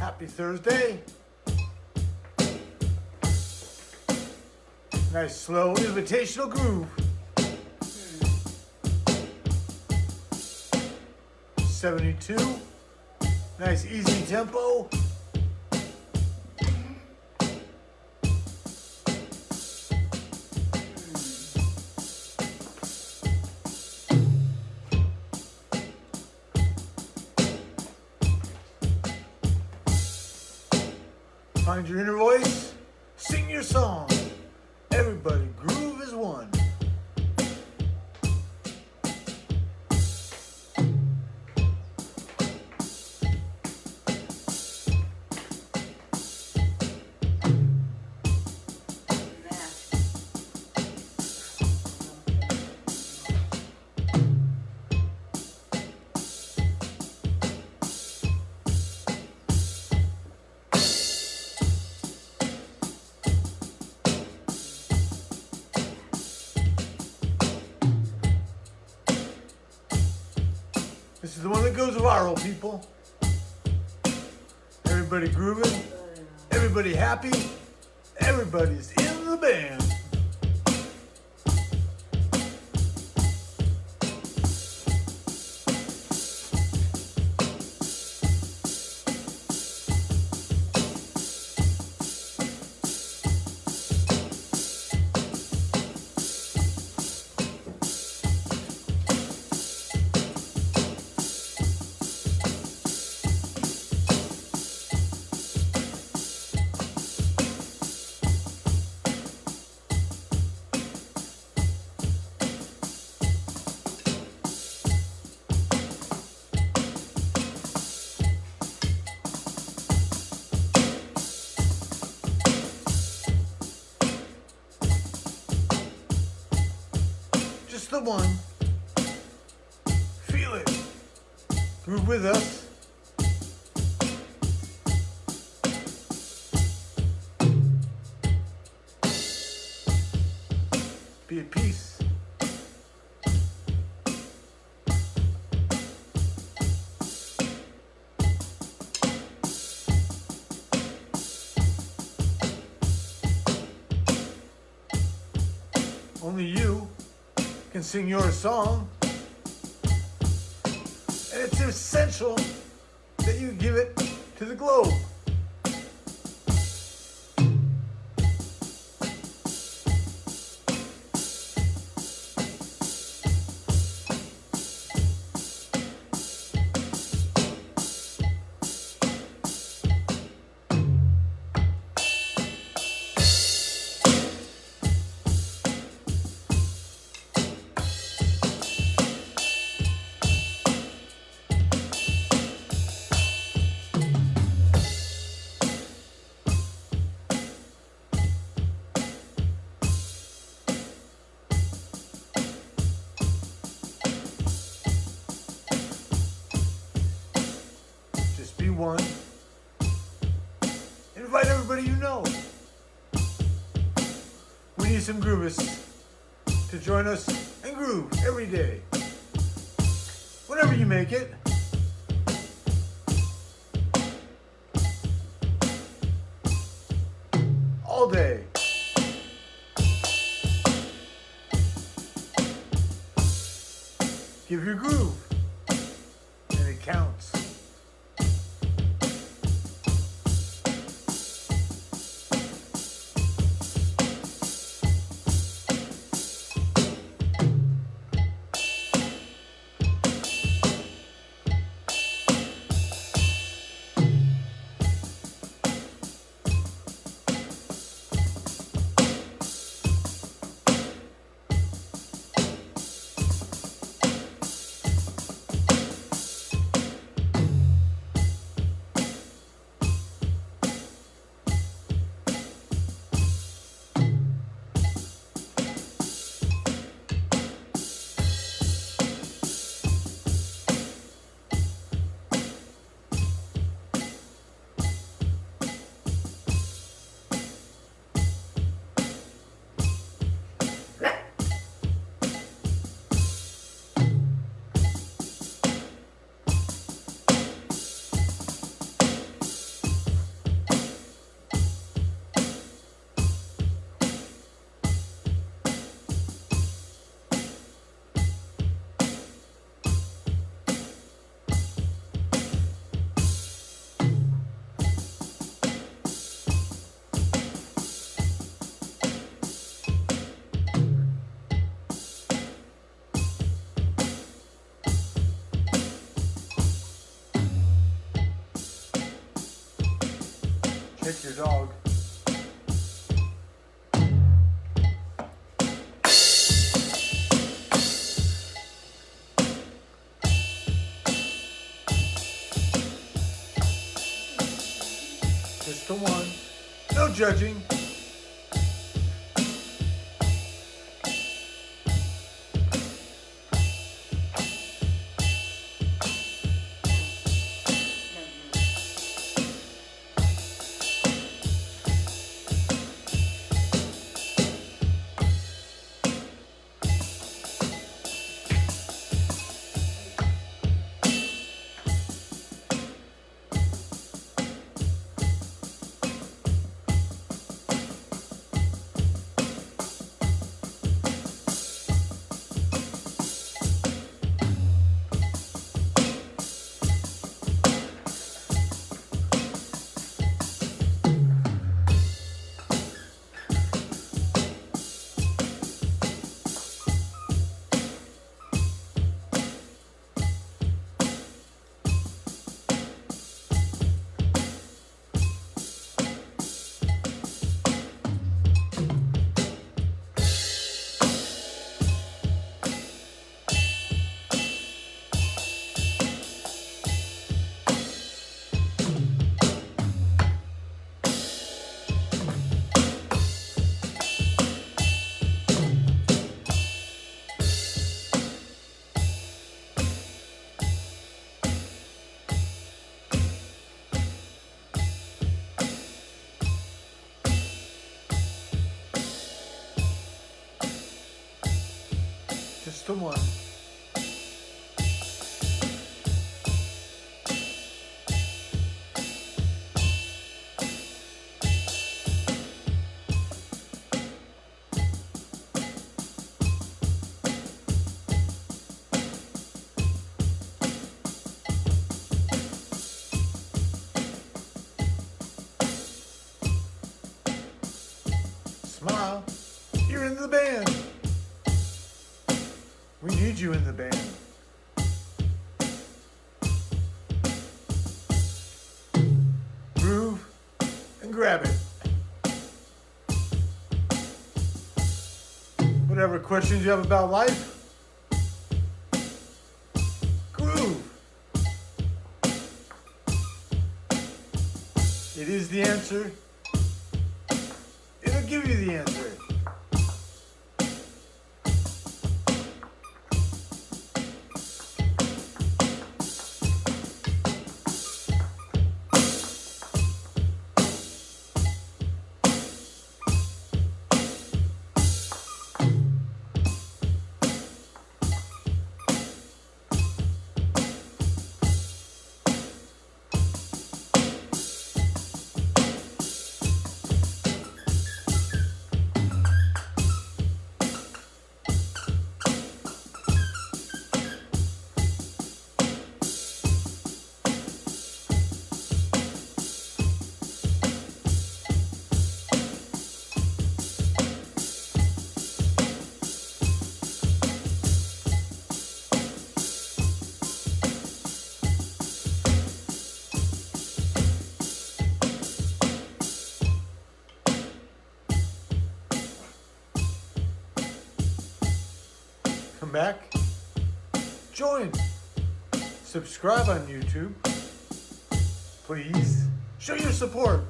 Happy Thursday. Nice slow invitational groove. 72. Nice easy tempo. Find your inner voice, sing your song. One goes viral, people. Everybody grooving, everybody happy, everybody's in the band. The one. Feel it. Groove with us. Sing your song. And it's essential that you give it to the globe. Just be one. Invite everybody you know. We need some groovists to join us and groove every day. Whenever you make it. All day. Give your groove. Kick your dog. Just the one. No judging. The. Smile. You're in the band. We need you in the band. Groove and grab it. Whatever questions you have about life, groove. It is the answer. It'll give you the answer. Come back. Join. Subscribe on YouTube. Please. Show your support.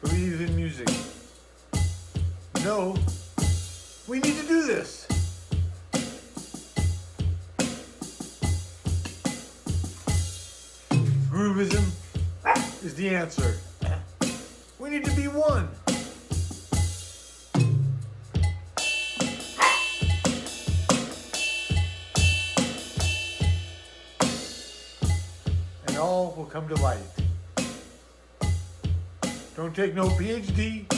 Believe in music. No, we need to do this. Groovism is the answer. Need to be one. And all will come to light. Don't take no PhD.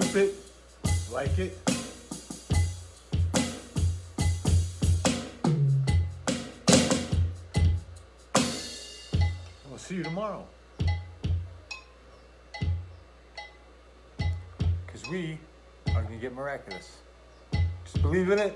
Keep it, like it. We'll see you tomorrow. Because we are going to get miraculous. Just believe in it.